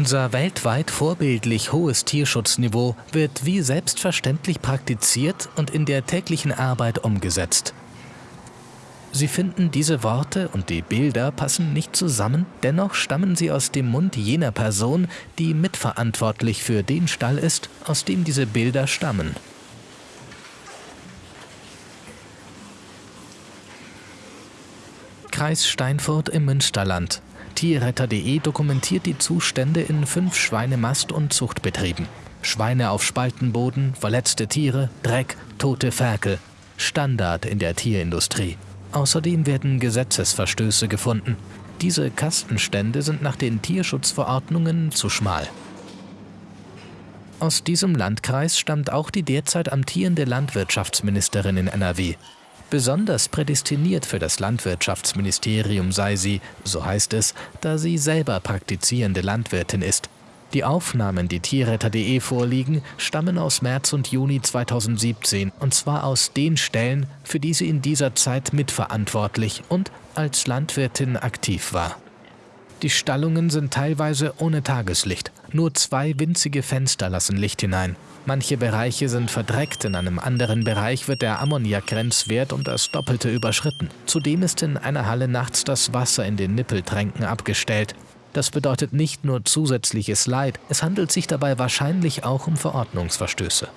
Unser weltweit vorbildlich hohes Tierschutzniveau wird wie selbstverständlich praktiziert und in der täglichen Arbeit umgesetzt. Sie finden, diese Worte und die Bilder passen nicht zusammen, dennoch stammen sie aus dem Mund jener Person, die mitverantwortlich für den Stall ist, aus dem diese Bilder stammen. Kreis Steinfurt im Münsterland. Tierretter.de dokumentiert die Zustände in fünf Schweinemast- und Zuchtbetrieben. Schweine auf Spaltenboden, verletzte Tiere, Dreck, tote Ferkel. Standard in der Tierindustrie. Außerdem werden Gesetzesverstöße gefunden. Diese Kastenstände sind nach den Tierschutzverordnungen zu schmal. Aus diesem Landkreis stammt auch die derzeit amtierende Landwirtschaftsministerin in NRW. Besonders prädestiniert für das Landwirtschaftsministerium sei sie, so heißt es, da sie selber praktizierende Landwirtin ist. Die Aufnahmen, die tierretter.de vorliegen, stammen aus März und Juni 2017 und zwar aus den Stellen, für die sie in dieser Zeit mitverantwortlich und als Landwirtin aktiv war. Die Stallungen sind teilweise ohne Tageslicht. Nur zwei winzige Fenster lassen Licht hinein. Manche Bereiche sind verdreckt, in einem anderen Bereich wird der Ammoniakgrenzwert um das Doppelte überschritten. Zudem ist in einer Halle nachts das Wasser in den Nippeltränken abgestellt. Das bedeutet nicht nur zusätzliches Leid, es handelt sich dabei wahrscheinlich auch um Verordnungsverstöße.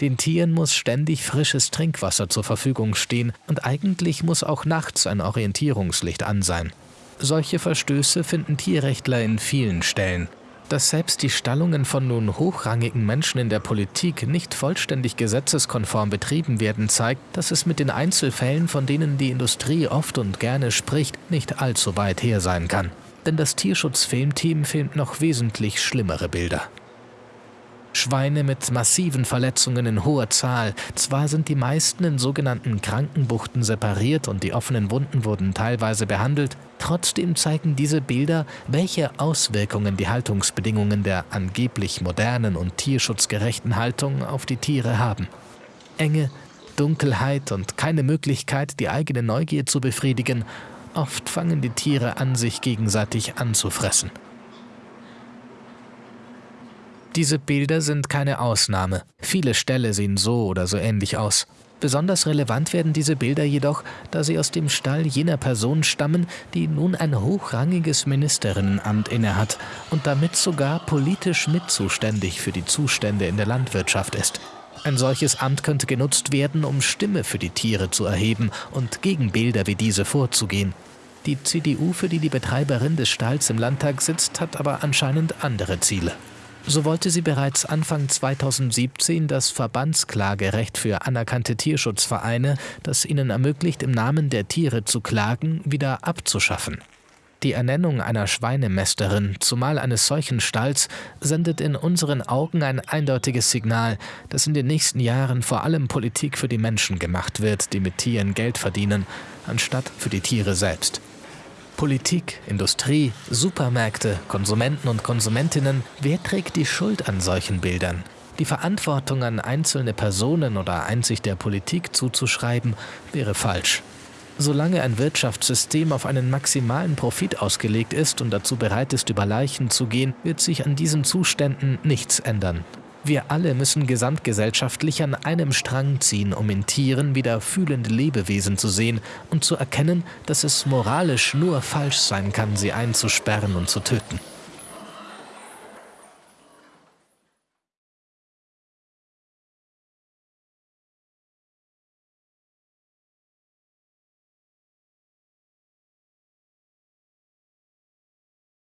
Den Tieren muss ständig frisches Trinkwasser zur Verfügung stehen und eigentlich muss auch nachts ein Orientierungslicht an sein. Solche Verstöße finden Tierrechtler in vielen Stellen. Dass selbst die Stallungen von nun hochrangigen Menschen in der Politik nicht vollständig gesetzeskonform betrieben werden, zeigt, dass es mit den Einzelfällen, von denen die Industrie oft und gerne spricht, nicht allzu weit her sein kann denn das Tierschutzfilmteam filmt noch wesentlich schlimmere Bilder. Schweine mit massiven Verletzungen in hoher Zahl. Zwar sind die meisten in sogenannten Krankenbuchten separiert und die offenen Wunden wurden teilweise behandelt, trotzdem zeigen diese Bilder, welche Auswirkungen die Haltungsbedingungen der angeblich modernen und tierschutzgerechten Haltung auf die Tiere haben. Enge, Dunkelheit und keine Möglichkeit, die eigene Neugier zu befriedigen Oft fangen die Tiere an, sich gegenseitig anzufressen. Diese Bilder sind keine Ausnahme. Viele Ställe sehen so oder so ähnlich aus. Besonders relevant werden diese Bilder jedoch, da sie aus dem Stall jener Person stammen, die nun ein hochrangiges Ministerinnenamt innehat und damit sogar politisch mitzuständig für die Zustände in der Landwirtschaft ist. Ein solches Amt könnte genutzt werden, um Stimme für die Tiere zu erheben und gegen Bilder wie diese vorzugehen. Die CDU, für die die Betreiberin des Stalls im Landtag sitzt, hat aber anscheinend andere Ziele. So wollte sie bereits Anfang 2017 das Verbandsklagerecht für anerkannte Tierschutzvereine, das ihnen ermöglicht, im Namen der Tiere zu klagen, wieder abzuschaffen. Die Ernennung einer Schweinemästerin, zumal eines solchen Stalls, sendet in unseren Augen ein eindeutiges Signal, dass in den nächsten Jahren vor allem Politik für die Menschen gemacht wird, die mit Tieren Geld verdienen, anstatt für die Tiere selbst. Politik, Industrie, Supermärkte, Konsumenten und Konsumentinnen, wer trägt die Schuld an solchen Bildern? Die Verantwortung an einzelne Personen oder einzig der Politik zuzuschreiben, wäre falsch. Solange ein Wirtschaftssystem auf einen maximalen Profit ausgelegt ist und dazu bereit ist, über Leichen zu gehen, wird sich an diesen Zuständen nichts ändern. Wir alle müssen gesamtgesellschaftlich an einem Strang ziehen, um in Tieren wieder fühlende Lebewesen zu sehen und zu erkennen, dass es moralisch nur falsch sein kann, sie einzusperren und zu töten.